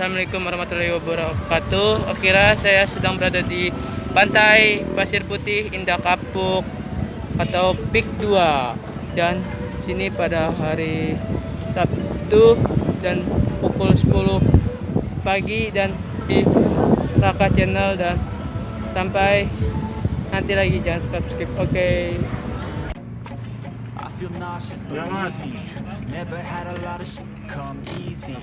Assalamualaikum warahmatullahi wabarakatuh. Akhirnya saya sedang berada di pantai Pasir Putih Indah Kapuk Atau Pik 2 Dan sini pada hari Sabtu Dan pukul 10 pagi Dan di Raka Channel Dan sampai nanti lagi. Jangan skip skip. Oke. Okay. Come easy.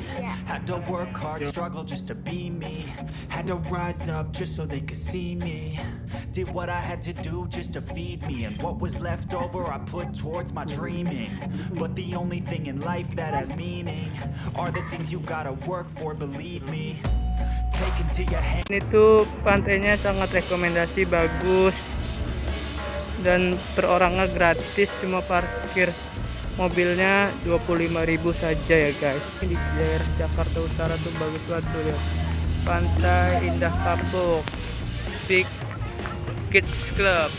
Had to work hard, struggle just to be me. Had to rise up just so they could see me. Did what I had to do just to feed me. And what was left over I put towards my dreaming. But the only thing in life that has meaning Are the things you gotta work for, believe me. Take into your hand. Ini tuh pantainya sangat rekomendasi bagus. Dan per orangnya gratis cuma parkir mobilnya 25.000 saja ya guys. Ini di daerah Jakarta Utara tuh bagus banget tuh lihat. Pantai Indah Kapuk Big Kids Club.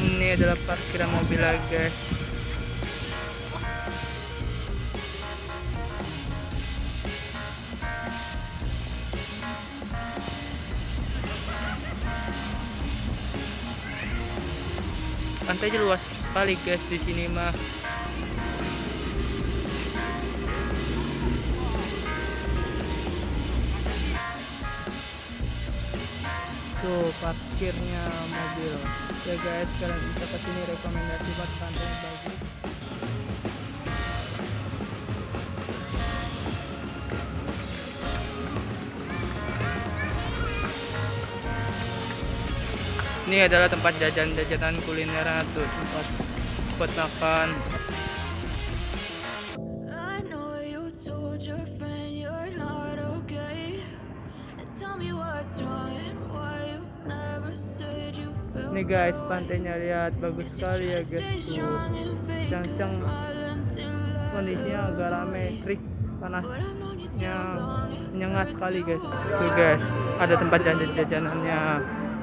Ini adalah parkiran mobil lah guys. Pantainya luas sekali guys di sini mah. Tuh parkirnya mobil. Ya guys kalian bisa ke sini rekomendasi buat pantai bagus ini adalah tempat jajan-jajanan kuliner tuh tempat buat makan. Ini guys pantainya lihat bagus sekali ya guys I kondisinya agak rame trik panasnya hurts sekali guys. tuh guys ada tempat jajan-jajanannya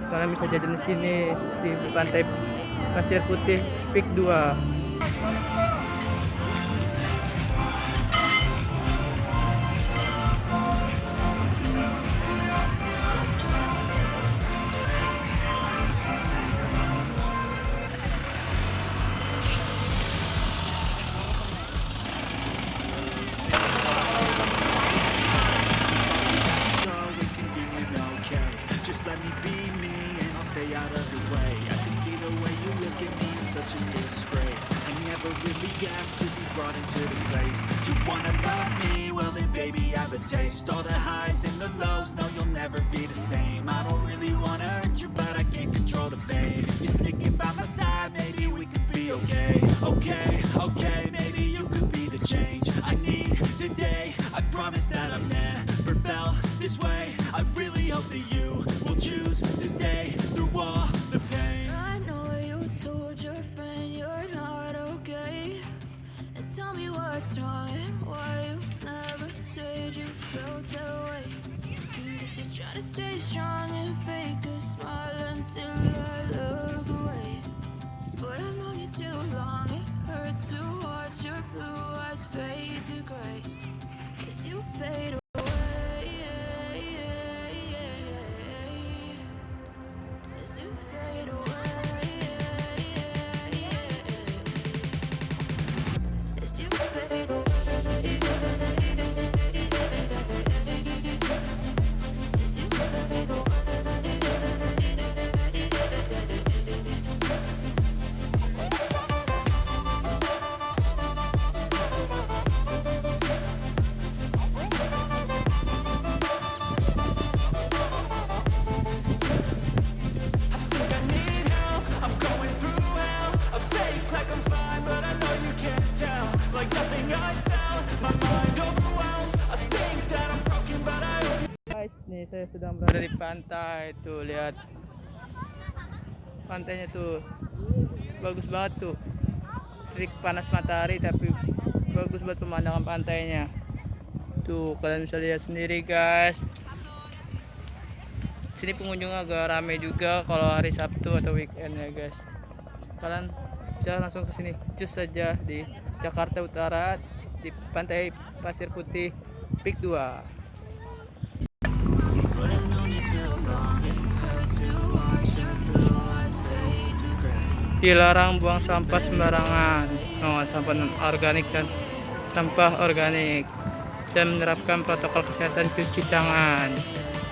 kalian bisa jajan di sini di pantai Pasir Putih Pik 2 asked to be brought into this place. You wanna love me? Well then baby I have a taste. All the highs and the lows, no you'll never be the same. I don't really wanna hurt you, but I can't control the pain. If you're sticking by my side, maybe we could be okay. Okay, okay, maybe you could be the change I need today. I promise that I've never felt this way. I really hope that you will choose to stay me what's wrong why you never said you felt that way. Guess you're trying to stay strong and fake saya sedang berada di pantai tuh lihat. Pantainya tuh bagus banget tuh. Trik panas matahari tapi bagus buat pemandangan pantainya. Tuh kalian bisa lihat sendiri guys. Sini pengunjung agak rame juga kalau hari Sabtu atau weekend ya guys. Kalian bisa langsung ke sini just saja di Jakarta Utara di pantai Pasir Putih Pik 2 dilarang buang sampah sembarangan. Oh, sampah non organik dan sampah organik. Dan menerapkan protokol kesehatan cuci tangan.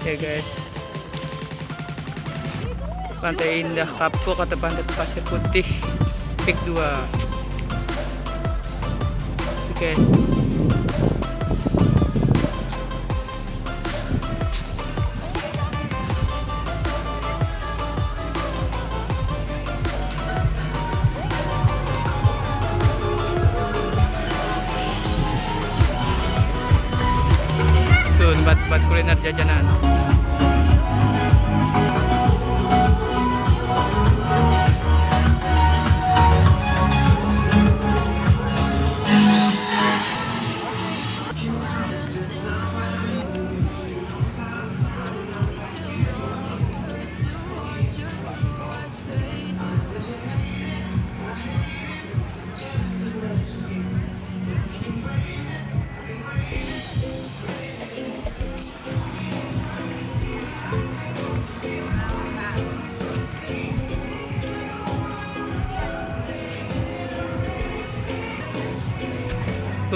Ya guys. Pantai indah kapuk atau pantai pasir putih pik 2 oke tuh tempat-tempat kuliner jajanan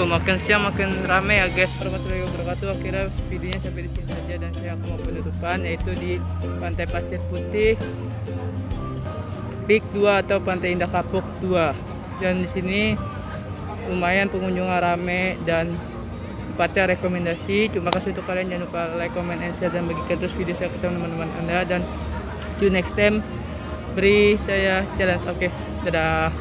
Tuh makin siang makin rame ya guys. Warahmatullahi wabarakatuh. Akhirnya videonya sampai di sini saja dan saya mau penutupan yaitu di Pantai Pasir Putih Pik 2 atau Pantai Indah Kapuk 2 dan di sini lumayan pengunjungnya rame dan tempatnya rekomendasi. Terima kasih untuk kalian. Jangan lupa like comment and share dan bagikan terus video saya ke teman-teman anda. Dan see you next time. Beri saya challenge oke? Dadah